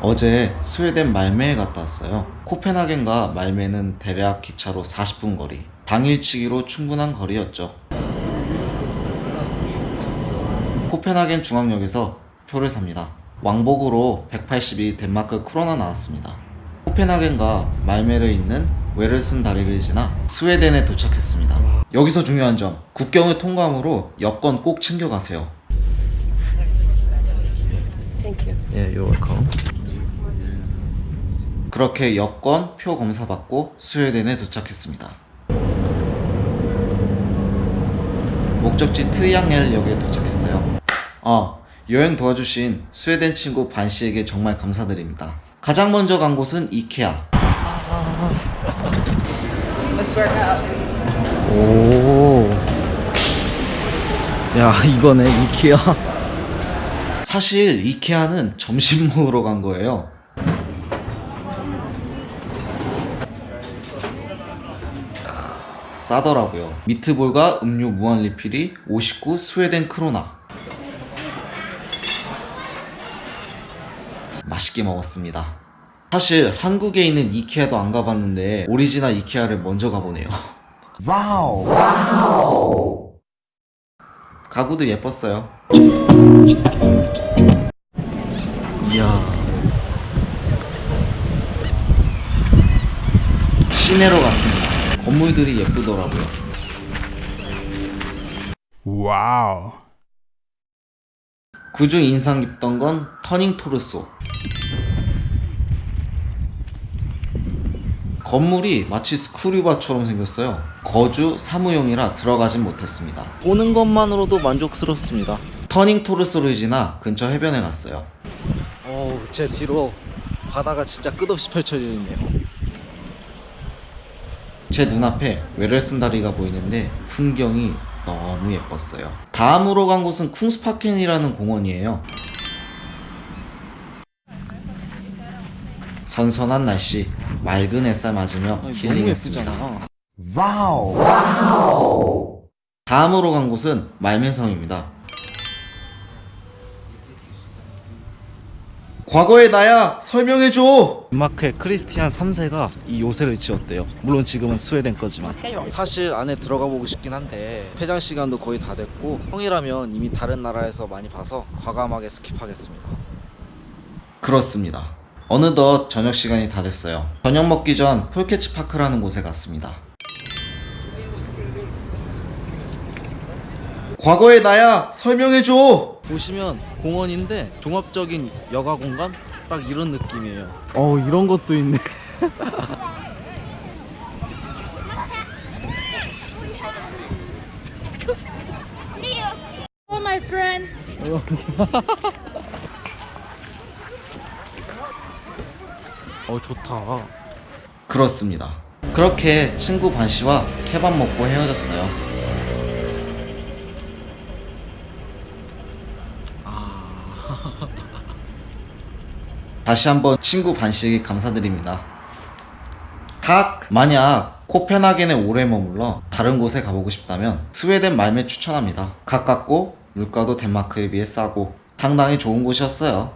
어제 스웨덴 말메에 갔다 왔어요. 코펜하겐과 말메는 대략 기차로 40분 거리. 당일치기로 충분한 거리였죠. 코펜하겐 중앙역에서 표를 삽니다. 왕복으로 182 덴마크 크로나 나왔습니다. 코펜하겐과 말메를 잇는 웨르슨 다리를 지나 스웨덴에 도착했습니다. 여기서 중요한 점, 국경을 통과함으로 여권 꼭 챙겨가세요. Thank you. 예, you're welcome. 그렇게 여권, 표 검사 받고 스웨덴에 도착했습니다. 목적지 트리앙엘역에 도착했어요. 아, 여행 도와주신 스웨덴 친구 반 씨에게 정말 감사드립니다. 가장 먼저 간 곳은 이케아. 오. 야, 이거네, 이케아. 사실 이케아는 점심 먹으러 간 거예요. 크, 싸더라고요. 미트볼과 음료 무한 리필이 59 스웨덴 크로나. 맛있게 먹었습니다. 사실 한국에 있는 이케아도 안 가봤는데 오리지널 이케아를 먼저 가보네요. 가구도 예뻤어요. 이야. 시내로 갔습니다. 건물들이 예쁘더라고요. Wow. 그중 인상 깊던 건 터닝 토르소. 건물이 마치 스크류바처럼 생겼어요. 거주 사무용이라 들어가진 못했습니다. 보는 것만으로도 만족스럽습니다. 터닝 토르소를 지나 근처 해변에 갔어요. 어우, 제 뒤로 바다가 진짜 끝없이 펼쳐져 있네요. 제 눈앞에 웨를슨 다리가 보이는데 풍경이 너무 예뻤어요. 다음으로 간 곳은 쿵스파켄이라는 공원이에요. 선선한 날씨, 맑은 햇살 맞으며 아니, 힐링했습니다. 너무 예쁘잖아. 다음으로 간 곳은 말멘성입니다. 과거의 나야 설명해줘. 덴마크의 크리스티안 3세가 이 요새를 지었대요. 물론 지금은 스웨덴 거지만. 사실 안에 들어가 보고 싶긴 한데 폐장 시간도 거의 다 됐고 형이라면 이미 다른 나라에서 많이 봐서 과감하게 스킵하겠습니다. 그렇습니다. 어느덧 저녁 시간이 다 됐어요. 저녁 먹기 전 폴케츠 파크라는 곳에 갔습니다. 과거의 나야 설명해줘. 보시면 공원인데 종합적인 여가 공간 딱 이런 느낌이에요. 어 이런 것도 있네. Oh, my friend. 어 좋다. 그렇습니다. 그렇게 친구 반 씨와 케밥 먹고 헤어졌어요. 다시 한번 친구 반 씨에게 감사드립니다. 각 만약 코펜하겐에 오래 머물러 다른 곳에 가보고 싶다면 스웨덴 말메 추천합니다. 가깝고 물가도 덴마크에 비해 싸고 상당히 좋은 곳이었어요.